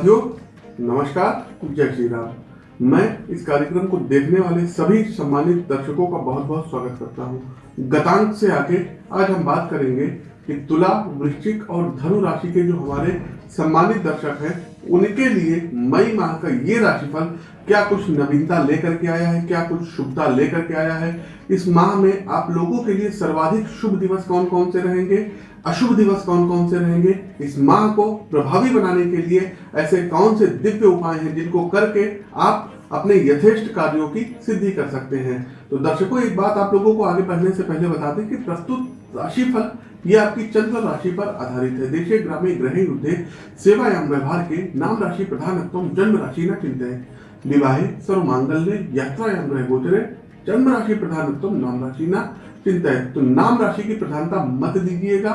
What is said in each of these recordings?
साथियों, नमस्कार जय श्री राम मैं इस कार्यक्रम को देखने वाले सभी सम्मानित दर्शकों का बहुत बहुत स्वागत करता हूँ। गतांक से आगे आज हम बात करेंगे कि तुला, वृश्चिक और धनु राशि के जो हमारे सम्मानित दर्शक हैं, उनके लिए मई माह का ये राशिफल क्या कुछ नवीनता लेकर के आया है, क्या कुछ शुभता लेकर के आया है? इस माह में आप लोगों के लिए सर्वाधिक शुभ दिवस कौन कौन से रहेंगे? अशुभ दिवस कौन कौन से रहेंगे? इस माह को प्रभावी बनाने के लिए ऐसे कौन से दिव्य उपाय हैं जिनको करके आप अपने यथेष्ट कार्यों की सिद्धि कर सकते हैं? तो दर्शकों, एक बात आप लोगों को आगे बढ़ने से पहले बता दें कि प्रस्तुत राशिफल ये आपकी चंद्र राशि पर आधारित है। देशे ग्रामे ग्रहे युद्धे सेवायाम व्यवहार के नाम राशि प्रधानत्व जन्म राशि न चिंत। विवाहे सर्व मांगल्य यात्रायाम ग्रह गोचरे, जन्म राशि प्रधानत्व नाम राशि न चिंता। है तो नाम राशि की प्रधानता मत दीजिएगा।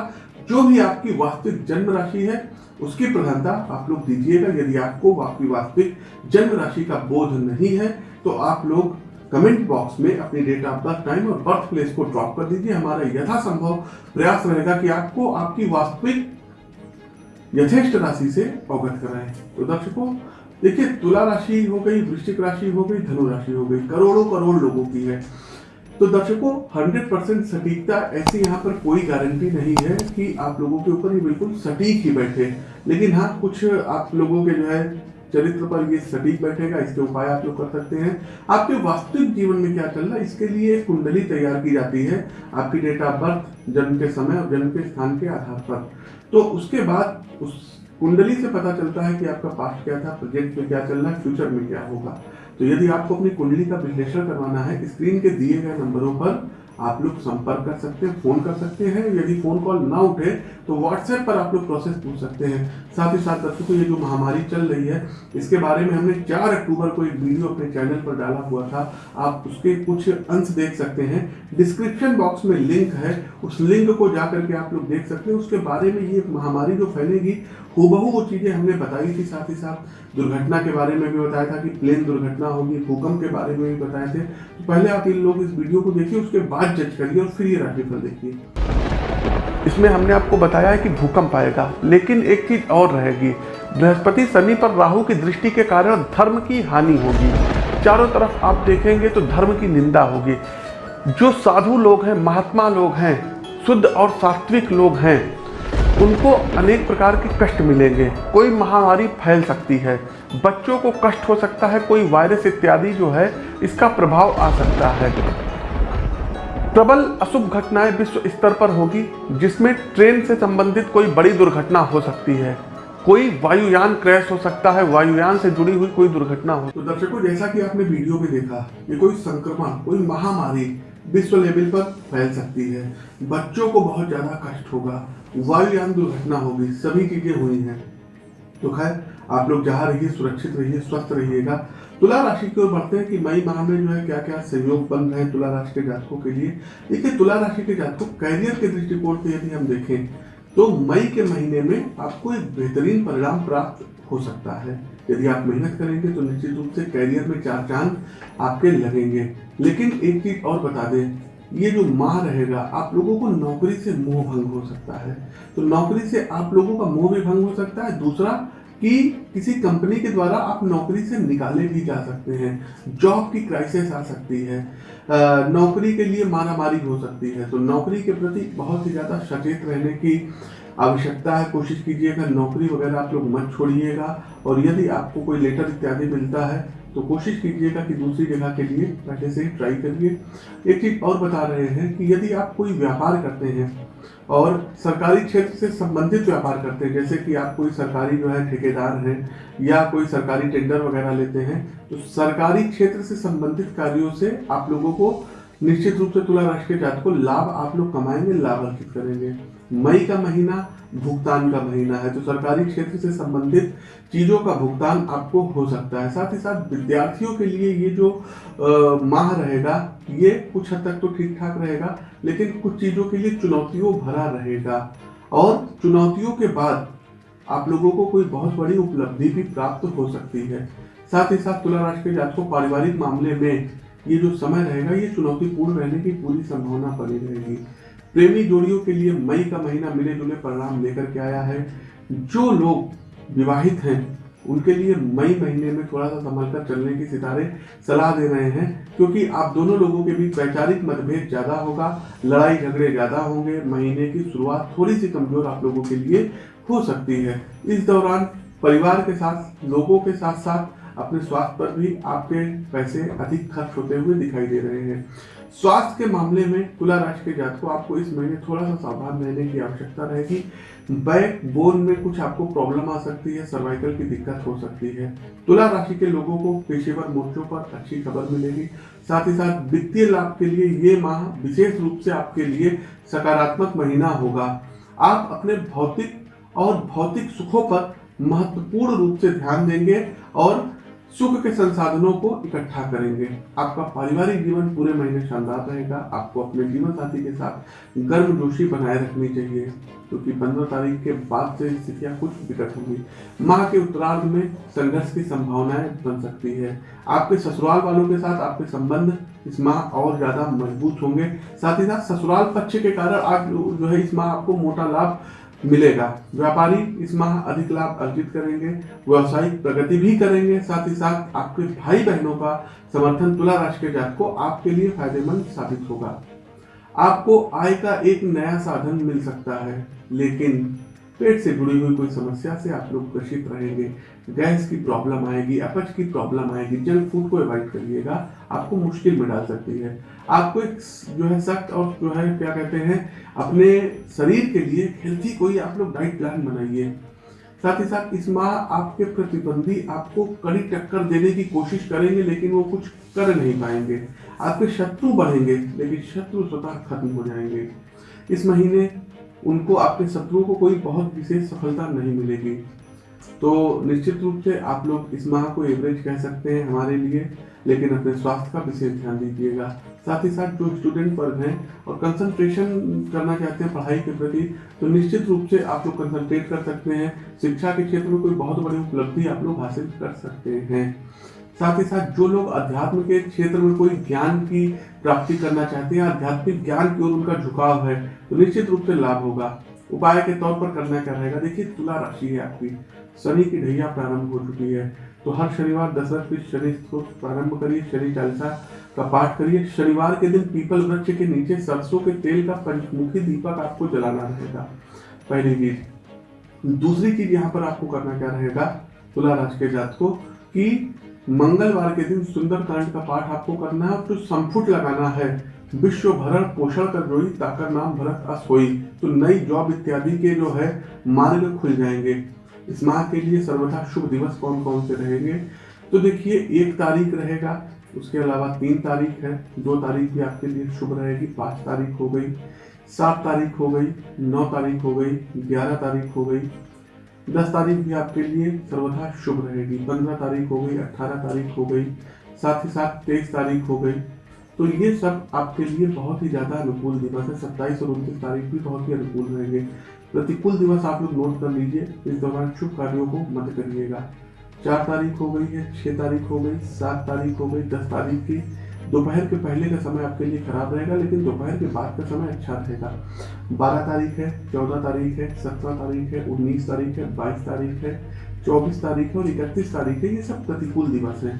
जो भी आपकी वास्तविक जन्म राशि है, उसकी प्रधानता आप लोग दीजिएगा। यदि आपको आपकी वास्तविक जन्म राशि का बोध नहीं है तो आप लोग कमेंट बॉक्स में अपनी डेट ऑफ़ बर्थ टाइम और बर्थ प्लेस को ड्रॉप कर दीजिए। हमारा यथासंभव प्रयास रहेगा कि आपको आपकी वास्तविक यथेष्ट राशि से अवगत कराएँ। तो दर्शकों, देखिए, तुला राशि हो गई, वृश्चिक राशि हो गई, धनु राशि हो गई, करोड़ों करोड़ लोगों की है। तो दर्शकों 100 परसेंट सटीकता ऐसी यहाँ पर कोई गारंटी नहीं है कि आप लोगों के ऊपर ही बिल्कुल सटीक ही बैठे। लेकिन हाँ कुछ आप लोगों के जो है चरित्र पर ये सटीक बैठेगा, इसके उपाय आप लोग कर सकते हैं। आपके वास्तविक जीवन में क्या चल रहा है, इसके लिए कुंडली तैयार की जाती है आपकी डेट ऑफ़ बर्थ जन्म के समय और जन्म के स्थान के आधार पर। तो उसके बाद उस कुंडली से पता चलता है कि आपका पास्ट क्या था प्रोजेक्ट में क्या चल रहा है फ्यूचर में क्या होगा। तो यदि आपको अपनी कुंडली का विश्लेषण करवाना है स्क्रीन के दिए गए नंबरों पर आप लोग संपर्क कर सकते हैं, फ़ोन कर सकते हैं। यदि फ़ोन कॉल ना उठे तो व्हाट्सएप पर आप लोग प्रोसेस पूछ सकते हैं। साथ ही साथ दर्शकों, ये जो महामारी चल रही है, इसके बारे में हमने 4 अक्टूबर को एक वीडियो अपने चैनल पर डाला हुआ था। आप उसके कुछ अंश देख सकते हैं। डिस्क्रिप्शन बॉक्स में लिंक है। उस लिंक को जा करके आप लोग देख सकते हैं। उसके बारे में ये महामारी जो फैलेगी, हूबहू वो चीज़ें हमने बताई थी साथ ही साथ। दुर्घटना के बारे में भी बताया था कि प्लेन दुर्घटना होगी, भूकंप के बारे में भी बताए थे। तो पहले आप इन लोग इस वीडियो को देखिए, उसके बाद जज करिए और फिर ये राशिफल देखिए इसमें हमने आपको बताया है कि भूकंप आएगा, लेकिन एक चीज़ और रहेगी। बृहस्पति शनि पर राहु की दृष्टि के कारण धर्म की हानि होगी। चारों तरफ़ आप देखेंगे तो धर्म की निंदा होगी। जो साधु लोग हैं, महात्मा लोग हैं, शुद्ध और सात्विक लोग हैं, उनको अनेक प्रकार के कष्ट मिलेंगे। कोई महामारी फैल सकती है। बच्चों को कष्ट हो सकता है, कोई वायरस इत्यादि जो है, इसका प्रभाव आ सकता है। प्रबल अशुभ घटनाएँ विश्व स्तर पर होगी, जिसमें ट्रेन से संबंधित कोई बड़ी दुर्घटना हो सकती है। कोई वायुयान क्रैश हो सकता है, वायुयान से जुड़ी हुई कोई दुर्घटना हो। तो दर्शकों, जैसा कि आपने वीडियो में देखा, ये कोई संक्रमण, कोई महामारी विश्व लेवल पर फैल सकती है। बच्चों को बहुत ज़्यादा कष्ट होगा, वायुयान दुर्घटना होगी, सभी चीज़ें हुई हैं। तो खैर आप लोग जहाँ रहिए, सुरक्षित रहिए, स्वस्थ रहिएगा। तुला राशि की ओर बढ़ते हैं कि मई माह में जो है क्या क्या सहयोग बन रहे हैं तुला राशि के जातकों के लिए। देखिए, तुला राशि के जातकों कैरियर के दृष्टिकोण से यदि हम देखें तो मई के महीने में आपको एक बेहतरीन परिणाम प्राप्त हो सकता है। यदि आप मेहनत करेंगे तो निश्चित रूप से कैरियर में चार चाँद आपके लगेंगे। लेकिन एक चीज़ और बता दें, ये जो माह रहेगा, आप लोगों को नौकरी से मोह भंग हो सकता है। तो नौकरी से आप लोगों का मोह भी भंग हो सकता है। दूसरा कि किसी कंपनी के द्वारा आप नौकरी से निकाले भी जा सकते हैं, जॉब की क्राइसिस आ सकती है नौकरी के लिए मारामारी हो सकती है। तो नौकरी के प्रति बहुत ही ज़्यादा सचेत रहने की आवश्यकता है। कोशिश कीजिएगा, नौकरी वगैरह आप लोग मत छोड़िएगा और यदि आपको कोई लेटर इत्यादि मिलता है तो कोशिश कीजिएगा कि दूसरी जगह के लिए पहले से ही ट्राई करिए। एक चीज़ और बता रहे हैं कि यदि आप कोई व्यापार करते हैं और सरकारी क्षेत्र से संबंधित व्यापार करते हैं, जैसे कि आप कोई सरकारी जो है ठेकेदार हैं या कोई सरकारी टेंडर वगैरह लेते हैं तो सरकारी क्षेत्र से संबंधित कार्यों से आप लोगों को निश्चित रूप से तुला के जात को लाभ आप लोग कमाएँगे लाभ अर्जित करेंगे। मई का महीना भुगतान का महीना है। तो सरकारी क्षेत्र से संबंधित चीज़ों का भुगतान आपको हो सकता है। साथ ही साथ विद्यार्थियों के लिए ये जो आ, माह रहेगा ये कुछ हद तक तो ठीक ठाक रहेगा लेकिन कुछ चीज़ों के लिए चुनौतियों भरा रहेगा। और चुनौतियों के बाद आप लोगों को कोई बहुत बड़ी उपलब्धि भी प्राप्त हो सकती है। साथ ही साथ तुला राशि के जातकों पारिवारिक मामले में ये जो समय रहेगा ये चुनौतीपूर्ण रहने की पूरी संभावना बनी रहेगी। प्रेमी जोड़ियों के लिए मई का महीना मिले जुले परिणाम लेकर के आया है। जो लोग विवाहित हैं, उनके लिए मई महीने में थोड़ा सा संभल कर चलने की सितारे सलाह दे रहे हैं, क्योंकि आप दोनों लोगों के बीच वैचारिक मतभेद ज़्यादा होगा लड़ाई झगड़े ज़्यादा होंगे, महीने की शुरुआत थोड़ी सी कमज़ोर आप लोगों के लिए हो सकती है। इस दौरान परिवार के साथ, लोगों के साथ साथ अपने स्वास्थ्य पर भी आपके पैसे अधिक खर्च होते हुए दिखाई दे रहे हैं। स्वास्थ्य के मामले में तुला राशि के जात को आपको इस महीने थोड़ा सा सावधान रहने की आवश्यकता रहेगी। बैक बोन में कुछ आपको प्रॉब्लम आ सकती है, सर्वाइकल की दिक्कत हो सकती है। तुला राशि के लोगों को पेशेवर मोर्चों पर अच्छी खबर मिलेगी। साथ ही साथ वित्तीय लाभ के लिए ये माह विशेष रूप से आपके लिए सकारात्मक महीना होगा। आप अपने भौतिक और भौतिक सुखों पर महत्वपूर्ण रूप से ध्यान देंगे और सुख के संसाधनों को इकट्ठा करेंगे। आपका पारिवारिक जीवन पूरे महीने शानदार रहेगा। आपको अपने जीवन साथी के साथ गर्म जोशी बनाए रखनी चाहिए, क्योंकि तो पंद्रह तारीख के बाद से स्थितियाँ कुछ विकट होंगी। माह के उत्तरार्ध में संघर्ष की संभावनाएँ बन सकती है। आपके ससुराल वालों के साथ आपके संबंध इस माह और ज़्यादा मज़बूत होंगे। साथ ही साथ ससुराल पक्ष के कारण आप जो है इस माह आपको मोटा लाभ मिलेगा। व्यापारी इस माह अधिक लाभ अर्जित करेंगे, व्यवसायिक प्रगति भी करेंगे, साथ ही साथ आपके भाई बहनों का समर्थन तुला राशि के जात को आपके लिए फ़ायदेमंद साबित होगा। आपको आय का एक नया साधन मिल सकता है, लेकिन पेट से जुड़ी हुई कोई समस्या से आप लोग ग्रसित रहेंगे। गैस की प्रॉब्लम आएगी, अपच की प्रॉब्लम आएगी, जंक फ़ूड को अवॉइड करिएगा, आपको मुश्किल में डाल सकती है। आपको एक जो है सख्त और जो है क्या कहते हैं, अपने शरीर के लिए हेल्थी कोई आप लोग डाइट प्लान बनाइए। साथ ही साथ इस माह आपके प्रतिबंधी आपको कड़ी टक्कर देने की कोशिश करेंगे, लेकिन वो कुछ कर नहीं पाएँगे। आपके शत्रु बढ़ेंगे, लेकिन शत्रु स्वतः खत्म हो जाएँगे। इस महीने उनको आपके शत्रुओं को कोई बहुत विशेष सफलता नहीं मिलेगी। तो निश्चित रूप से आप लोग इस माह को एवरेज कह सकते हैं हमारे लिए, लेकिन अपने स्वास्थ्य का विशेष ध्यान दीजिएगा। साथ ही साथ जो स्टूडेंट वर्ग हैं और कंसंट्रेशन करना चाहते हैं पढ़ाई के प्रति तो निश्चित रूप से आप लोग कंसंट्रेट कर सकते हैं। शिक्षा के क्षेत्र में कोई बहुत बड़ी उपलब्धि आप लोग हासिल कर सकते हैं। साथ ही साथ जो लोग अध्यात्म के क्षेत्र में कोई ज्ञान की प्राप्ति करना चाहते हैं, आध्यात्मिक ज्ञान की ओर उनका झुकाव है तो निश्चित रूप से लाभ होगा। उपाय के तौर पर करना क्या रहेगा? देखिए, तुला राशि है आपकी। शनि की ढैया प्रारंभ हो चुकी है। तो हर शनिवार दशरथ पीठ शनि प्रारंभ करिए, शनि चालीसा का पाठ करिए। शनिवार के दिन पीपल वृक्ष के नीचे सरसों के तेल का पंचमुखी दीपक आपको जलाना रहेगा। पहली चीज़। दूसरी चीज़ यहाँ पर आपको करना क्या रहेगा? तुला राशि के जात को कि मंगलवार के दिन सुंदर कांड का पाठ आपको करना है और जो संफुट लगाना है। विश्व भरण पोषण कर रोई ताकर नाम भरत असोई तो नई जॉब इत्यादि के जो है, मार्ग खुल जाएँगे। इस माह के लिए सर्वथा शुभ दिवस कौन कौन से रहेंगे? तो देखिए, एक तारीख रहेगा, उसके अलावा तीन तारीख है। दो तारीख भी आपके लिए शुभ रहेगी, पाँच तारीख हो गई, सात तारीख हो गई, नौ तारीख हो गई, ग्यारह तारीख हो गई। दस तारीख भी आपके लिए सर्वथा शुभ रहेगी। पंद्रह तारीख हो गई अट्ठारह तारीख हो गई, साथ ही साथ तेईस तारीख हो गई। तो ये सब आपके लिए बहुत ही ज़्यादा अनुकूल दिवस है। सत्ताईस और उनतीस तारीख भी बहुत ही अनुकूल रहेंगे। प्रतिकूल दिवस आप लोग नोट कर लीजिए। इस दौरान शुभ कार्यों को मत करिएगा। चार तारीख हो गई है, छह तारीख हो गई, सात तारीख हो गई, दस तारीख की। दोपहर के पहले का समय आपके लिए खराब रहेगा, लेकिन दोपहर के बाद का समय अच्छा रहेगा। बारह तारीख है, चौदह तारीख है, सत्रह तारीख है, उन्नीस तारीख है, बाईस तारीख है, चौबीस तारीख है और इकतीस तारीख है। ये सब प्रतिकूल दिवस हैं।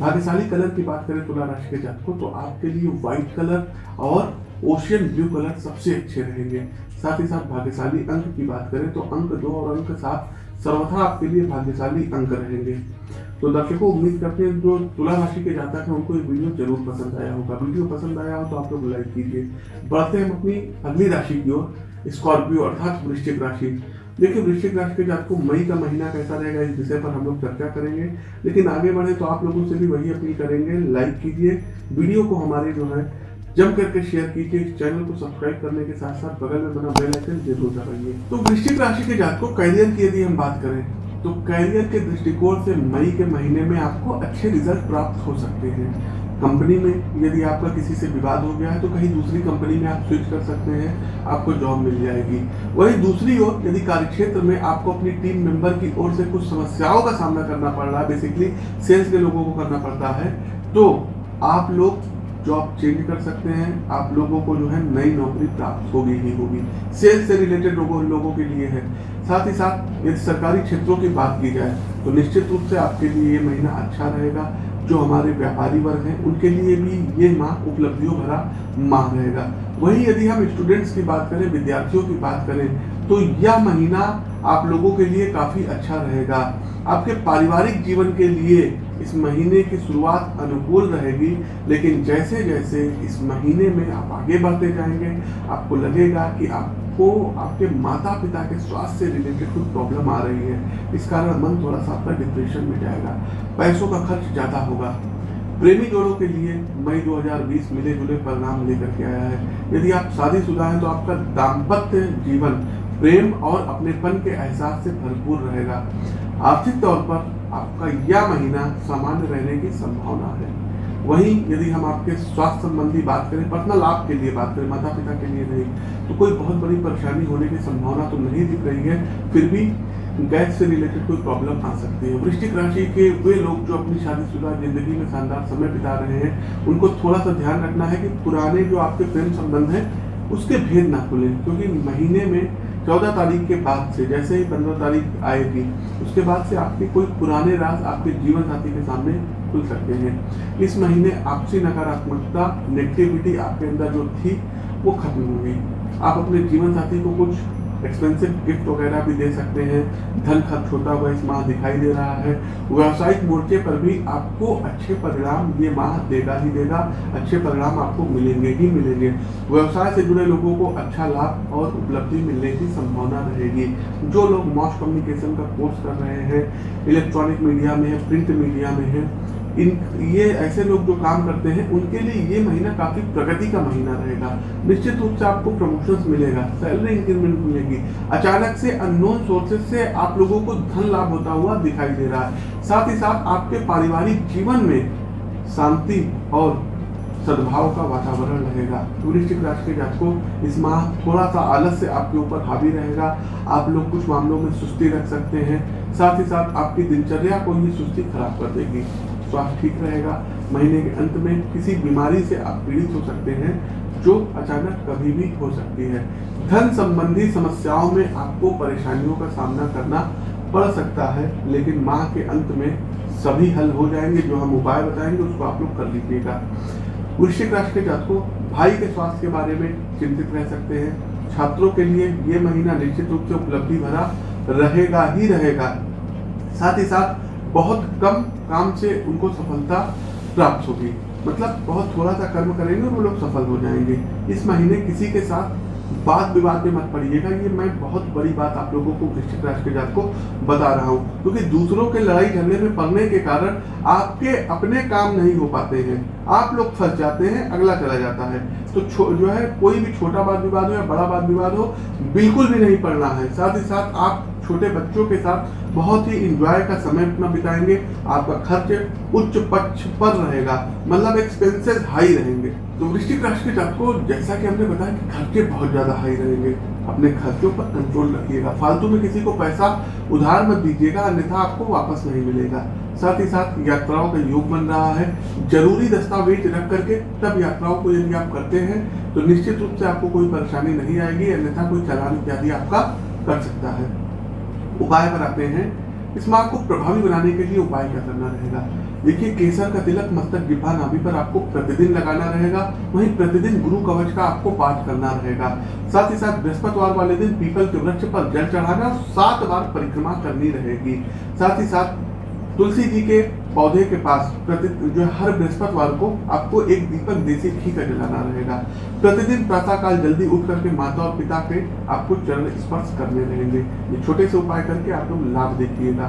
भाग्यशाली कलर की बात करें तुला राशि के जात को तो आपके लिए व्हाइट कलर और ओशियन ब्लू कलर सबसे अच्छे रहेंगे। साथ ही साथ भाग्यशाली अंक की बात करें तो अंक दो और अंक सात सर्वथा आपके लिए भाग्यशाली अंक रहेंगे। तो दर्शकों, उम्मीद करते हैं जो तुला राशि के जातक हैं, उनको ये वीडियो ज़रूर पसंद आया होगा। वीडियो पसंद आया हो तो आप लोग लाइक कीजिए। बढ़ते हैं अपनी अगली राशि की ओर स्कॉर्पियो अर्थात वृश्चिक राशि। देखिए वृश्चिक राशि के जातकों मई का महीना कैसा रहेगा इस विषय पर हम लोग चर्चा करेंगे। लेकिन आगे बढ़े तो आप लोगों से भी वही अपील करेंगे लाइक कीजिए। वीडियो को हमारे जो है, जम करके शेयर कीजिए। इस चैनल को सब्सक्राइब करने के साथ साथ बगल में बना बेल आइकन ज़रूर दबाइए। तो वृश्चिक राशि के जातकों कैरियर की यदि हम बात करें तो कैरियर के दृष्टिकोण से मई के महीने में आपको अच्छे रिज़ल्ट प्राप्त हो सकते हैं। कंपनी में यदि आपका किसी से विवाद हो गया है तो कहीं दूसरी कंपनी में आप स्विच कर सकते हैं, आपको जॉब मिल जाएगी। वही दूसरी ओर, यदि कार्यक्षेत्र में आपको अपनी टीम मेंबर की ओर से कुछ समस्याओं का सामना करना पड़ रहा है बेसिकली सेल्स के लोगों को करना पड़ता है तो आप लोग जॉब चेंज कर सकते हैं, आप लोगों को जो है नई नौकरी प्राप्त होगी ही होगी। सेल्स से रिलेटेड लोगों लोगों के लिए है। साथ ही साथ, यदि सरकारी क्षेत्रों की बात की जाए तो निश्चित रूप से आपके लिए ये महीना अच्छा रहेगा। जो हमारे व्यापारी वर्ग हैं, उनके लिए भी ये माह उपलब्धियों भरा माह रहेगा। वहीं यदि हम स्टूडेंट्स की बात करें, विद्यार्थियों की बात करें तो यह महीना आप लोगों के लिए काफ़ी अच्छा रहेगा। आपके पारिवारिक जीवन के लिए इस महीने की शुरुआत अनुकूल रहेगी, लेकिन जैसे जैसे इस महीने में आप आगे बढ़ते जाएँगे, आपको लगेगा कि आपको आपके माता पिता के स्वास्थ्य से रिलेटेड कुछ प्रॉब्लम आ रही है। इस कारण मन थोड़ा सा आपका डिप्रेशन में जाएगा। पैसों का खर्च ज़्यादा होगा। प्रेमी जोड़ों के लिए मई 2020 मिले जुले परिणाम लेकर के आया है। यदि आप शादीशुदा हैं तो आपका दाम्पत्य जीवन प्रेम और अपनेपन के एहसास से भरपूर रहेगा। आर्थिक तौर पर आपका यह महीना सामान्य रहने की संभावना है। वहीं यदि हम आपके स्वास्थ्य संबंधी बात करें पर्सनल लाभ के लिए बात करें माता पिता के लिए नहीं तो कोई बहुत बड़ी परेशानी होने की संभावना तो नहीं दिख रही है, फिर भी गैस से रिलेटेड कोई प्रॉब्लम आ सकती है। वृश्चिक राशि के वे लोग जो अपनी शादीशुदा ज़िंदगी में शानदार समय बिता रहे हैं, उनको थोड़ा सा ध्यान रखना है कि पुराने जो आपके प्रेम संबंध हैं, उसके भेद ना खुलें, क्योंकि महीने में चौदह तारीख के बाद से, जैसे ही पंद्रह तारीख आएगी, उसके बाद से आपके कोई पुराने राज आपके जीवन साथी के सामने खुल सकते हैं। इस महीने आपसी नकारात्मकता नेगेटिविटी आपके अंदर जो थी, वो खत्म होगी आप अपने जीवन साथी को कुछ एक्सपेंसिव गिफ्ट वगैरह भी दे सकते हैं। धन खर्च होता हुआ इस माह दिखाई दे रहा है। व्यावसायिक मोर्चे पर भी आपको अच्छे परिणाम ये माह देगा ही देगा। अच्छे परिणाम आपको मिलेंगे ही मिलेंगे। व्यवसाय से जुड़े लोगों को अच्छा लाभ और उपलब्धि मिलने की संभावना रहेगी। जो लोग मॉस कम्युनिकेशन का कोर्स कर रहे हैं इलेक्ट्रॉनिक मीडिया में है प्रिंट मीडिया में है इन, ये ऐसे लोग जो काम करते हैं, उनके लिए ये महीना काफ़ी प्रगति का महीना रहेगा। निश्चित रूप से आपको प्रमोशंस मिलेगा सैलरी इंक्रीमेंट मिलेगी। अचानक से अननोन सोर्सेज से आप लोगों को धन लाभ होता हुआ दिखाई दे रहा है। साथ ही साथ आपके पारिवारिक जीवन में शांति और सद्भाव का वातावरण रहेगा। वृश्चिक राशि के जातकों, इस माह थोड़ा सा आलस से आपके ऊपर हावी रहेगा। आप लोग कुछ मामलों में सुस्ती रख सकते हैं। साथ ही साथ आपकी दिनचर्या को ही सुस्ती खराब कर देगी। स्वास्थ्य ठीक रहेगा। महीने के अंत में किसी बीमारी से आप पीड़ित हो सकते हैं, जो अचानक कभी भी हो सकती है। धन संबंधी समस्याओं में आपको परेशानियों का सामना करना पड़ सकता है, लेकिन माह के अंत में सभी हल हो जाएँगे। जो हम उपाय बताएँगे, उसको आप लोग कर लीजिएगा। वृश्चिक राशि के जातकों, भाई के स्वास्थ्य के बारे में चिंतित रह सकते हैं। छात्रों के लिए ये महीना निश्चित रूप से उपलब्धि भरा रहेगा ही रहेगा। साथ ही साथ बहुत कम काम से उनको सफलता प्राप्त होगी। मतलब बहुत थोड़ा सा कर्म करेंगे वो लोग सफल हो जाएँगे। इस महीने किसी के साथ बात विवाद में मत पड़िएगा। ये मैं बहुत बड़ी बात आप लोगों को वृश्चिक राशि के जात को बता रहा हूँ। क्योंकि दूसरों के लड़ाई झगड़े में पड़ने के कारण आपके अपने काम नहीं हो पाते हैं। आप लोग फंस जाते हैं, अगला चला जाता है। तो जो है, कोई भी छोटा बात विवाद हो या बड़ा बात विवाद हो, बिल्कुल भी नहीं पड़ना है। साथ ही साथ आप छोटे बच्चों के साथ बहुत ही इंजॉय का समय अपना बिताएँगे। आपका खर्च उच्च पक्ष पर रहेगा मतलब एक्सपेंसेस हाई रहेंगे। तो वृश्चिक राशि के जातकों, जैसा कि हमने बताया कि खर्चे बहुत ज़्यादा हाई रहेंगे। अपने खर्चों पर कंट्रोल रखिएगा। फालतू में किसी को पैसा उधार मत दीजिएगा, अन्यथा आपको वापस नहीं मिलेगा। साथ ही साथ यात्राओं का योग बन रहा है। ज़रूरी दस्तावेज़ रख करके तब यात्राओं को यदि आप करते हैं तो निश्चित रूप से आपको कोई परेशानी नहीं आएगी, अन्यथा कोई चालान इत्यादि आपका कर सकता है। उपाय आते हैं। इस मार्ग को प्रभावी बनाने के लिए उपाय क्या करना रहेगा? देखिए, केसर का तिलक मस्तक जिब्हा नाभि पर आपको प्रतिदिन लगाना रहेगा। वहीं प्रतिदिन गुरु कवच का आपको पाठ करना रहेगा। साथ ही साथ बृहस्पतिवार वाले दिन पीपल के वृक्ष पर जल चढ़ाना सात बार परिक्रमा करनी रहेगी। साथ ही साथ तुलसी जी के पौधे के पास प्रति, जो हर बृहस्पतिवार को आपको एक दीपक देसी घी का जलाना रहेगा। प्रतिदिन प्रातः काल जल्दी उठ करके माता और पिता के आपको चरण स्पर्श करने रहेंगे। ये छोटे से उपाय करके आप लोग लाभ देखिएगा।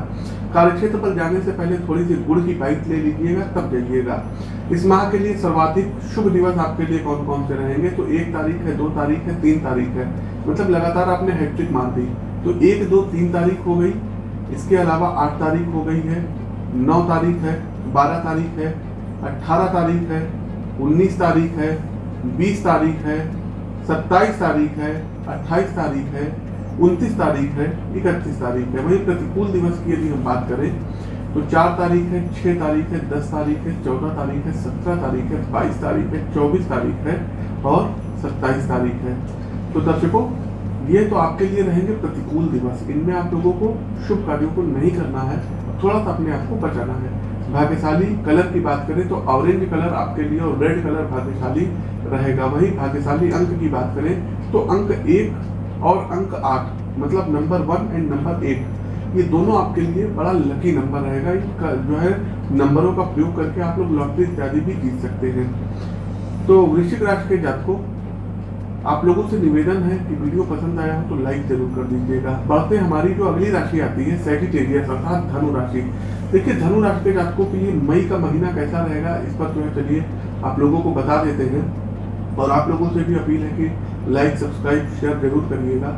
कार्यक्षेत्र पर जाने से पहले थोड़ी सी गुड़ की पाइप ले लीजिएगा, तब जाइएगा। इस माह के लिए सर्वाधिक शुभ दिवस आपके लिए कौन कौन से रहेंगे? तो एक तारीख है, दो तारीख है, तीन तारीख है। मतलब लगातार आपने हैट्रिक मार दी। तो एक, दो, तीन तारीख हो गई। इसके अलावा आठ तारीख हो गई है। नौ तारीख है बारह तारीख है अट्ठारह तारीख है उन्नीस तारीख है बीस तारीख है सत्ताईस तारीख है अट्ठाईस तारीख है उनतीस तारीख है इकतीस तारीख है वही प्रतिकूल दिवस की यदि हम बात करें तो चार तारीख है छह तारीख है दस तारीख है चौदह तारीख है सत्रह तारीख है बाईस तारीख है चौबीस तारीख है और सत्ताईस तारीख है तो दर्शकों ये तो आपके लिए रहेंगे प्रतिकूल दिवस इनमें आप लोगों को शुभ कार्यों को नहीं करना है थोड़ा सा अपने आप को बचाना है। भाग्यशाली कलर की बात करें तो ऑरेंज कलर आपके लिए और रेड कलर भाग्यशाली रहेगा। वही भाग्यशाली अंक की बात करें तो अंक एक और अंक आठ मतलब number one and number eight ये दोनों आपके लिए बड़ा लकी नंबर रहेगा। जो है नंबरों का प्रयोग करके आप लोग लॉटरी इत्यादि भी जीत सकते हैं। तो वृश्चिक राशि के जातकों आप लोगों से निवेदन है कि वीडियो पसंद आया हो तो लाइक ज़रूर कर दीजिएगा। बढ़ते हमारी जो अगली राशि आती है सेजिटेरियस अर्थात धनु राशि देखिए धनु राशि के जातकों के लिए मई का महीना कैसा रहेगा, इस पर जो है चलिए आप लोगों को बता देते हैं। और आप लोगों से भी अपील है कि लाइक सब्सक्राइब शेयर ज़रूर करिएगा।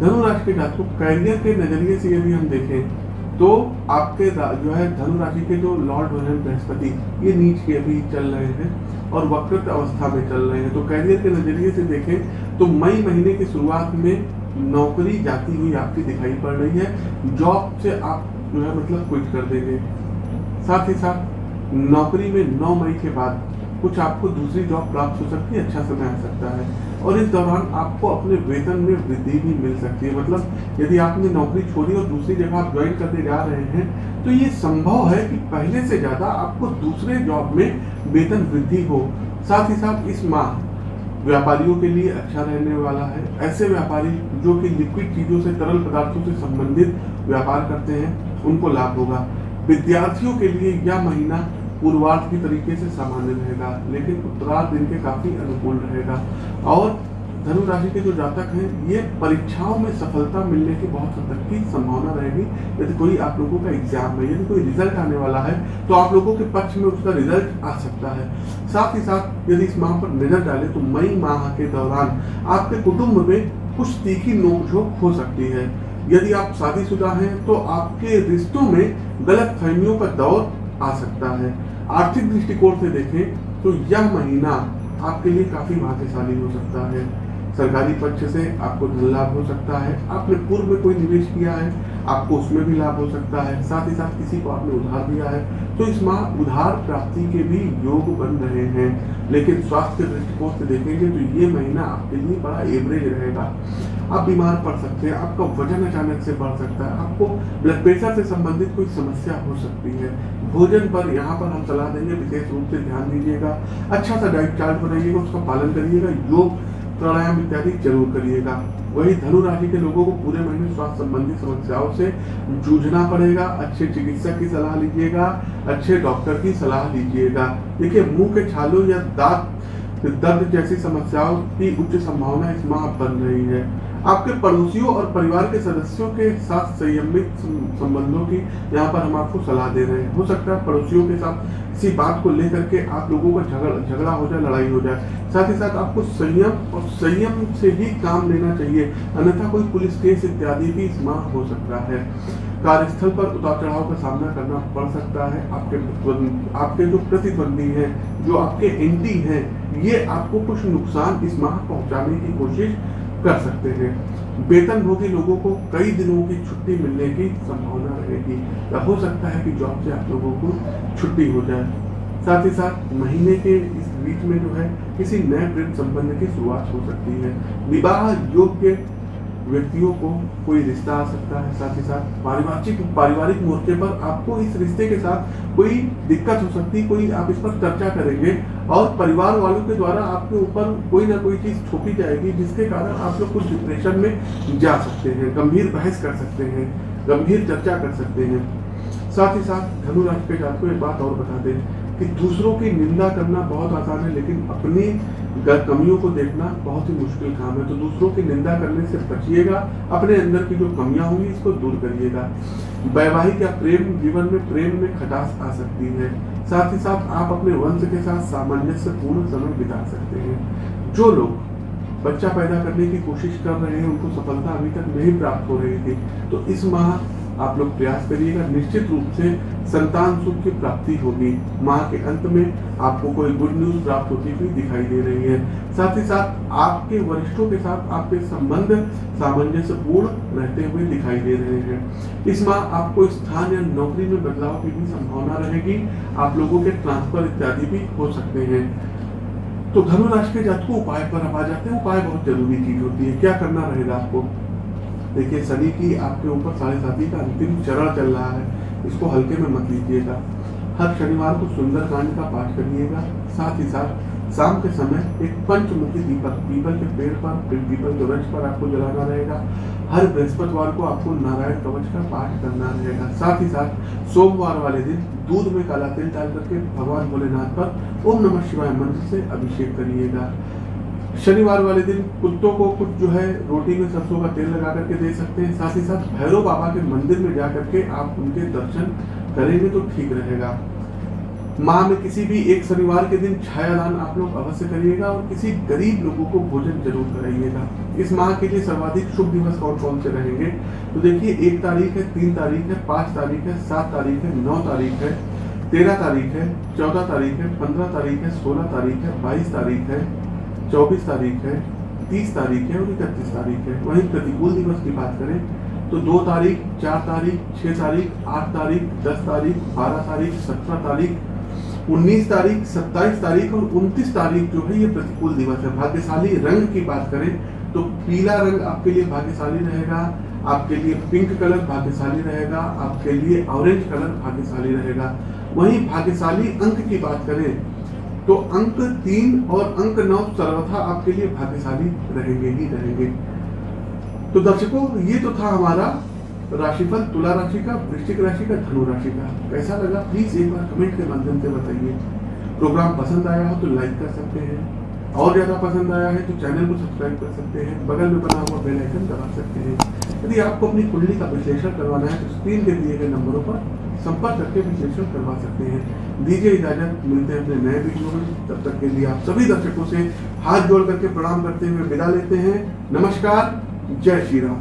धनु राशि के जातकों कैरियर के नज़रिए से यदि हम देखें तो आपके जो है धनु राशि के जो लॉर्ड बृहस्पति ये नीच के अभी चल रहे हैं। और वक्रत अवस्था में चल रहे हैं। तो कैरियर के नज़रिए से देखें तो मई महीने की शुरुआत में नौकरी जाती हुई आपकी दिखाई पड़ रही है। जॉब से आप जो है मतलब क्विट कर देंगे। साथ ही साथ, नौकरी में 9 मई के बाद कुछ आपको दूसरी जॉब प्राप्त हो सकती है अच्छा समय आ सकता है। और इस दौरान आपको अपने वेतन में वृद्धि भी मिल सकती है। मतलब यदि आपने नौकरी छोड़ी और दूसरी जगह आप ज्वाइन करने जा रहे हैं तो ये संभव है कि पहले से ज़्यादा आपको दूसरे जॉब में वेतन वृद्धि हो। साथ ही साथ इस माह व्यापारियों के लिए अच्छा रहने वाला है। ऐसे व्यापारी जो कि लिक्विड चीज़ों से, तरल पदार्थों से संबंधित व्यापार करते हैं, उनको लाभ होगा। विद्यार्थियों के लिए यह महीना पूर्वार्ध की तरीके से सामान्य रहेगा, लेकिन उत्तरार्ध दिन के काफ़ी अनुकूल रहेगा। और धनु राशि के जो जातक हैं, ये परीक्षाओं में सफलता मिलने की बहुत हद तक की संभावना रहेगी। यदि कोई आप लोगों का एग्ज़ाम में, यदि कोई रिज़ल्ट आने वाला है तो आप लोगों के पक्ष में उसका रिज़ल्ट आ सकता है। साथ ही साथ, यदि इस माह पर नज़र डाले तो मई माह के दौरान आपके कुटुंब में कुछ तीखी नोकझोंक हो सकती है। यदि आप शादीशुदा हैं तो आपके रिश्तों में गलत फहमियों का दौर आ सकता है। आर्थिक दृष्टिकोण से देखें तो यह महीना आपके लिए काफ़ी भाग्यशाली हो सकता है। सरकारी पक्ष से आपको धन लाभ हो सकता है। आपने पूर्व में कोई निवेश किया है, आपको उसमें भी लाभ हो सकता है। साथ ही साथ किसी को आपने उधार दिया है तो इस माह उधार प्राप्ति के भी योग बन रहे हैं। लेकिन स्वास्थ्य के दृष्टिकोण से देखेंगे तो ये महीना आपके लिए बड़ा एवरेज रहेगा। आप बीमार पड़ सकते हैं, आपका वज़न अचानक से बढ़ सकता है, आपको ब्लड प्रेशर से संबंधित कोई समस्या हो सकती है। भोजन पर यहाँ पर हम सलाह देंगे, विशेष रूप से ध्यान दीजिएगा अच्छा सा डाइट चार्ट बनाइएगा, उसका पालन करिएगा, योग, प्राणायाम इत्यादि ज़रूर करिएगा। वही धनु राशि के लोगों को पूरे महीने स्वास्थ्य संबंधी समस्याओं से जूझना पड़ेगा, अच्छे चिकित्सक की सलाह लीजिएगा, अच्छे डॉक्टर की सलाह लीजिएगा। देखिए, मुँह के छालों या दांत दर्द जैसी समस्याओं की उच्च संभावना इस माह बन रही है। आपके पड़ोसियों और परिवार के सदस्यों के साथ संयमित संबंधों की यहाँ पर हम आपको सलाह दे रहे हैं। हो सकता है पड़ोसियों के साथ किसी बात को लेकर के आप लोगों का झगड़ा झगड़ा हो जाए, लड़ाई हो जाए। साथ ही साथ आपको संयम और संयम से ही काम लेना चाहिए। अन्यथा कोई पुलिस केस इत्यादि भी इस माह हो सकता है। कार्यस्थल पर उतार चढ़ाव का सामना करना पड़ सकता है। आपके आपके जो प्रतिद्वंदी हैं, जो आपके एंटी हैं ये आपको कुछ नुकसान इस माह पहुँचाने की कोशिश कर सकते हैं। वेतन भोगी लोगों को कई दिनों की छुट्टी मिलने की संभावना रहेगी। या हो सकता है कि जॉब से आप लोगों को छुट्टी हो जाए। साथ ही साथ महीने के इस बीच में जो है किसी नए प्रेम संबंध की शुरुआत हो सकती है। विवाह योग्य व्यक्तियों को कोई रिश्ता आ सकता है साथ ही साथ पारिवारिक पारिवारिक मोर्चे पर आपको इस रिश्ते के साथ कोई दिक्कत हो सकती है कोई आप इस पर चर्चा करेंगे और परिवार वालों के द्वारा आपके ऊपर कोई ना कोई चीज़ छोपी जाएगी, जिसके कारण आप लोग कुछ डिप्रेशन में जा सकते हैं, गंभीर बहस कर सकते हैं, गंभीर चर्चा कर सकते हैं। साथ ही साथ धनु राशि के जात को एक बात और बता दें। कि दूसरों की निंदा करना बहुत आसान है, लेकिन अपनी कमियों को देखना बहुत ही मुश्किल काम है। तो दूसरों की निंदा करने से बचिएगा, अपने अंदर की जो कमियाँ होंगी, इसको दूर करिएगा। वैवाहिक या प्रेम, जीवन में प्रेम में खटास आ सकती है। साथ ही साथ आप अपने वंश के साथ सामंजस्य पूर्ण समय बिता सकते हैं। जो लोग बच्चा पैदा करने की कोशिश कर रहे हैं, उनको सफलता अभी तक नहीं प्राप्त हो रही थी तो इस माह आप लोग प्रयास करिएगा। निश्चित रूप से संतान सुख की प्राप्ति होगी। माह के अंत में आपको कोई गुड न्यूज़ प्राप्त होती हुई दिखाई दे रही है। साथ ही साथ आपके वरिष्ठों के साथ आपके संबंध सामंजस्य पूर्ण रहते हुए दिखाई दे रहे हैं। इस माह आपको स्थान या नौकरी में बदलाव की भी संभावना रहेगी। आप लोगों के ट्रांसफ़र इत्यादि भी हो सकते हैं। तो धनुराशि के जातकों, उपाय पर अब आ जाते हैं। उपाय बहुत ज़रूरी चीज़ होती है। क्या करना रहेगा आपको? देखिए शनि की आपके ऊपर साढ़े साथी का अंतिम चरण चल रहा है। इसको हल्के में मत लीजिएगा। हर शनिवार को सुंदर कांड का पाठ करिएगा। साथ ही साथ शाम के समय एक पंचमुखी दीपक पीपल के पेड़ पर पीपल के वृक्ष पर आपको जलाना रहेगा। हर बृहस्पतिवार को आपको नारायण कवच का पाठ करना रहेगा। साथ ही साथ सोमवार वाले दिन दूध में काला तिल डाल करके भगवान भोलेनाथ पर ओम नमः शिवाय मंत्र से अभिषेक करिएगा। शनिवार वाले दिन कुत्तों को कुछ जो है रोटी में सरसों का तेल लगा करके दे सकते हैं साथ ही साथ भैरव बाबा के मंदिर में जा करके आप उनके दर्शन करेंगे तो ठीक रहेगा माह में किसी भी एक शनिवार के दिन छायादान आप लोग अवश्य करिएगा और किसी गरीब लोगों को भोजन ज़रूर कराइएगा इस माह के लिए सर्वाधिक शुभ दिवस कौन कौन से रहेंगे तो देखिए एक तारीख है तीन तारीख है पाँच तारीख है सात तारीख है नौ तारीख है तेरह तारीख है चौदह तारीख है पंद्रह तारीख है सोलह तारीख है बाईस तारीख है चौबीस तारीख है, तीस तारीख है और इकतीस तारीख है। वही प्रतिकूल दिवस की बात करें तो दो तारीख, चार तारीख, छह तारीख, आठ तारीख, दस तारीख, बारह तारीख, सत्रह तारीख 19 तारीख 27 तारीख और 29 तारीख जो है ये प्रतिकूल दिवस है। भाग्यशाली रंग की बात करें तो पीला रंग आपके लिए भाग्यशाली रहेगा, आपके लिए पिंक कलर भाग्यशाली रहेगा, आपके लिए ऑरेंज कलर भाग्यशाली रहेगा। वहीं भाग्यशाली अंक की बात करें तो अंक तीन और अंक नौ सर्वथा आपके लिए भाग्यशाली रहेंगे ही रहेंगे। तो दर्शकों, ये तो था हमारा राशिफल, तुला राशि का, वृश्चिक राशि का, धनु राशि का। कैसा लगा? प्लीज़ एक बार कमेंट के माध्यम से बताइए। प्रोग्राम पसंद आया हो तो लाइक कर सकते हैं। और ज़्यादा पसंद आया है तो चैनल को सब्सक्राइब कर सकते हैं। बगल में बना हुआ बेल आइकन दबा सकते हैं। यदि आपको अपनी कुंडली का विश्लेषण करवाना है तो स्क्रीन के दिए गए नंबरों पर संपर्क करके विश्लेषण करवा सकते हैं। दीजिए इजाज़त, मिलते हैं अपने नए वीडियो में। तब तक के लिए आप सभी दर्शकों से हाथ जोड़ करके प्रणाम करते हुए विदा लेते हैं। नमस्कार, जय श्री राम।